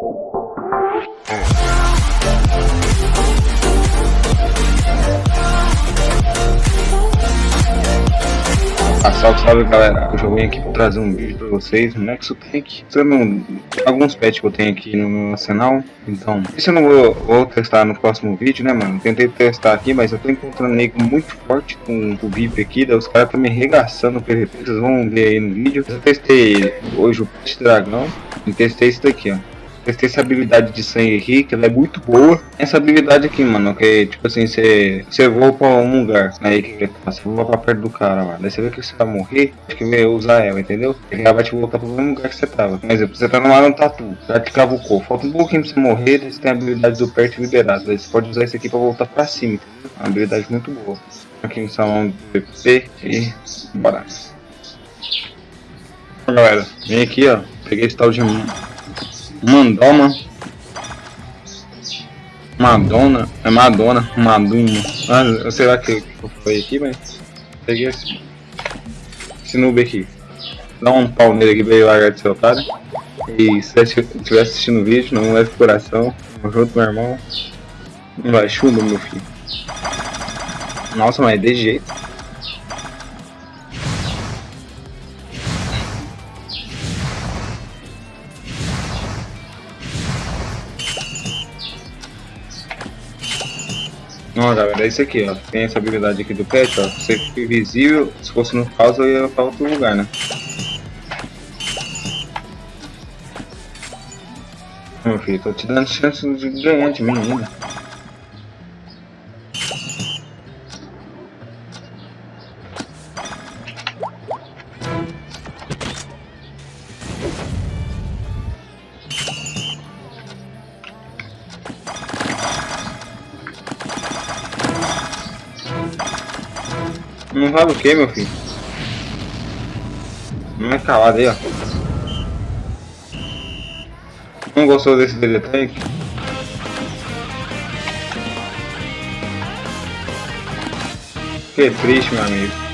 Ah, salve, salve galera, hoje eu vim aqui pra trazer um vídeo pra vocês, um Nexo Tank, usando alguns pets que eu tenho aqui no meu arsenal, então, isso eu não vou, vou, testar no próximo vídeo, né mano, tentei testar aqui, mas eu tô encontrando nego muito forte com o VIP aqui, os caras estão me arregaçando o PVP, vocês vão ver aí no vídeo, eu testei hoje o pet dragão, e testei isso daqui ó, testei essa habilidade de sangue aqui, que ela é muito boa. Essa habilidade aqui, mano, que é tipo assim, você, você voa pra um lugar, aí que você voa pra perto do cara lá, daí você vê que você vai morrer, acho que vai usar ela, entendeu? Ela vai te voltar pro mesmo lugar que você tava. Por exemplo, você tá numa no tatu, já te cavucou, falta um pouquinho pra você morrer, daí você tem a habilidade do perto liberado, daí você pode usar isso aqui pra voltar pra cima, entendeu? Uma habilidade muito boa. Aqui no salão do PP e bora. Galera, vem aqui ó, peguei esse tal de Mandoma. Madonna. É Madonna. Maduma. Ah, eu sei lá que foi aqui, mas. Peguei esse. Esse noob aqui. Dá um pau nele aqui veio largar de seu otário. E se estiver assistindo o vídeo, não leve coração. Tamo junto, meu irmão. Não vai chumbo, meu filho. Nossa, mas é de jeito. Não, galera, é isso aqui, ó. Tem essa habilidade aqui do pet, ó. Você fica invisível, se fosse no caos eu ia pra outro lugar, né? Meu filho, tô te dando chance de ganhar de mim ainda. Não vale o que, meu filho? Não é calado aí, ó. Não gostou desse DD Que triste, meu amigo.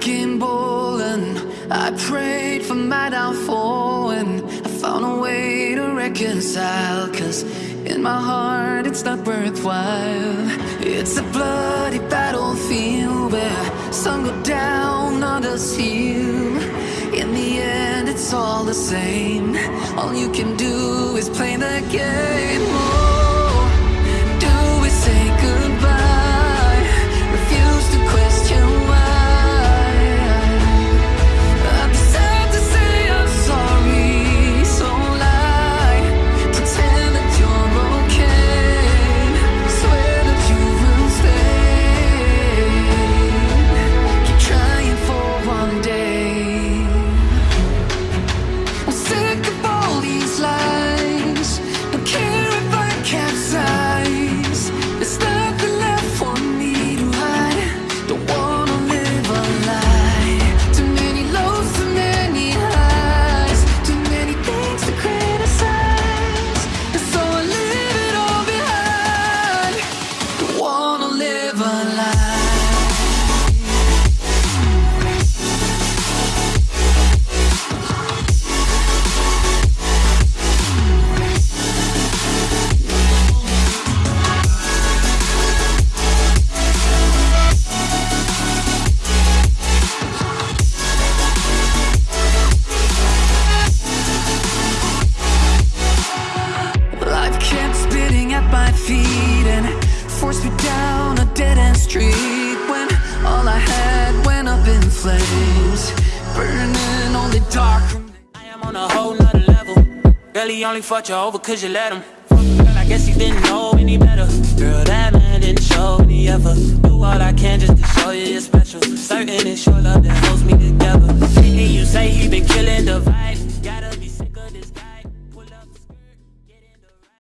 Wrecking ball and I prayed for my downfall and I found a way to reconcile cause in my heart it's not worthwhile. It's a bloody battlefield where some go down, others heal. In the end it's all the same. All you can do is play the game forced me down a dead-end street When all I had went up in flames Burning on the dark I am on a whole nother level. He only fought you over cause you let him. Girl, I guess he didn't know any better. Girl, that man didn't show any ever. Do all I can just to show you you're special. Certain it's your love that holds me together. And you say he been killing the vibe.